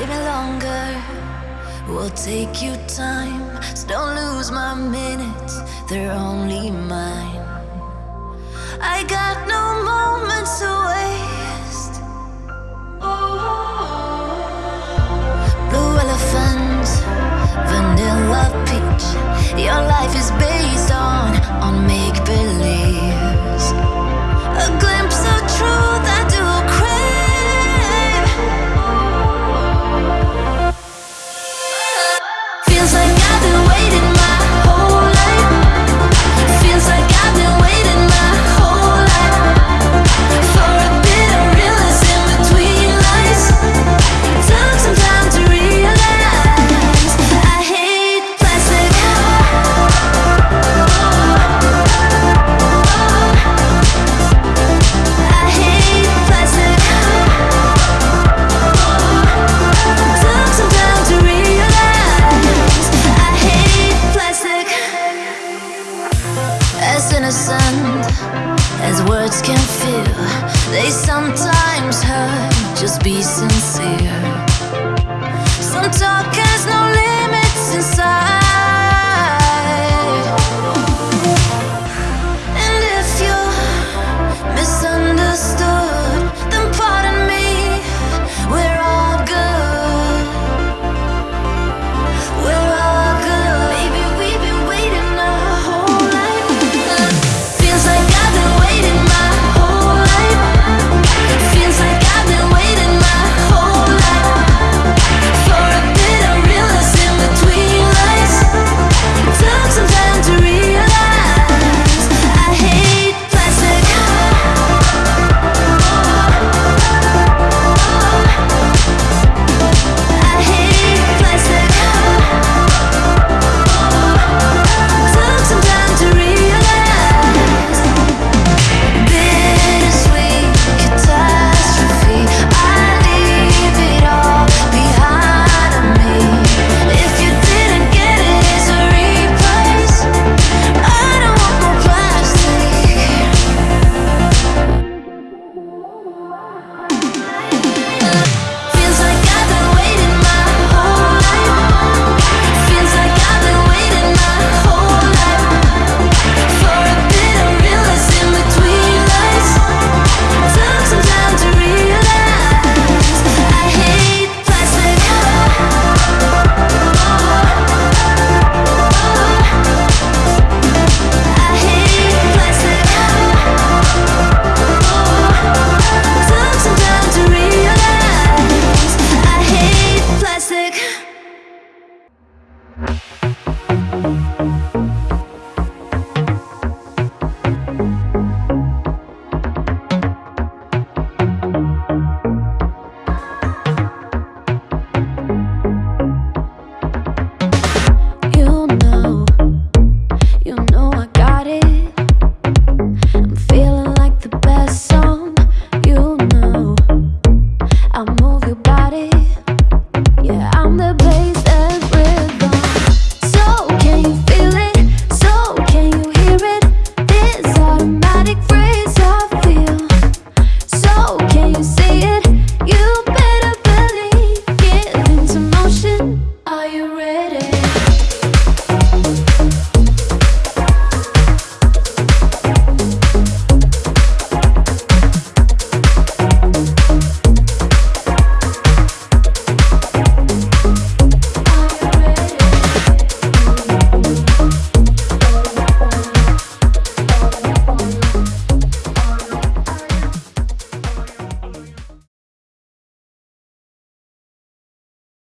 little longer. We'll take you time, so don't lose my minutes, they're only mine. I got as words can feel. They sometimes hurt, just be sincere. Some talk